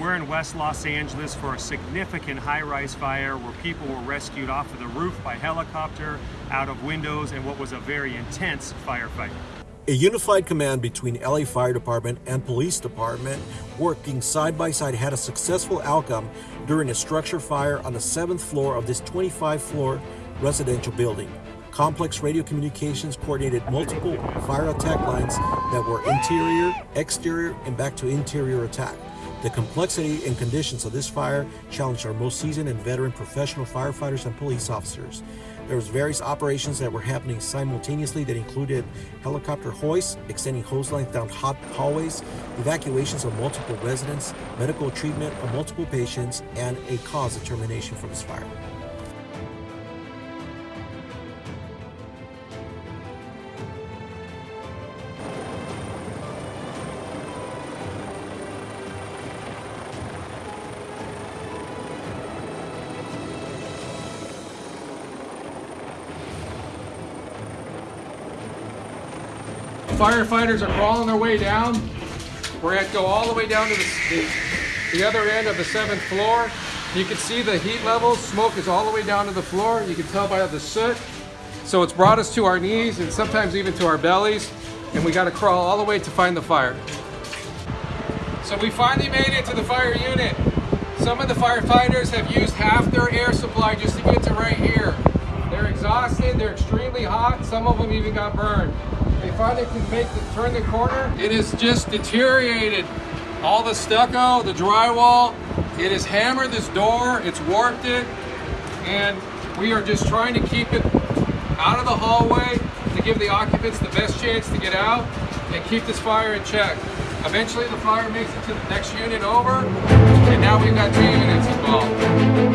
We're in West Los Angeles for a significant high-rise fire where people were rescued off of the roof by helicopter, out of windows, and what was a very intense firefight. A unified command between LA Fire Department and Police Department working side by side had a successful outcome during a structure fire on the seventh floor of this 25 floor residential building. Complex radio communications coordinated multiple fire attack lines that were interior, exterior, and back to interior attack. The complexity and conditions of this fire challenged our most seasoned and veteran professional firefighters and police officers. There was various operations that were happening simultaneously that included helicopter hoists, extending hose lines down hot hallways, evacuations of multiple residents, medical treatment of multiple patients, and a cause determination for this fire. Firefighters are crawling their way down. We're going to go all the way down to the, the, the other end of the seventh floor. You can see the heat levels. Smoke is all the way down to the floor. You can tell by the soot. So it's brought us to our knees and sometimes even to our bellies. And we got to crawl all the way to find the fire. So we finally made it to the fire unit. Some of the firefighters have used half their air supply just to get to right here. They're exhausted, they're extremely hot, some of them even got burned. They finally can make the turn the corner. It is just deteriorated. All the stucco, the drywall, it has hammered this door, it's warped it, and we are just trying to keep it out of the hallway to give the occupants the best chance to get out and keep this fire in check. Eventually the fire makes it to the next unit over, and now we've got two units involved.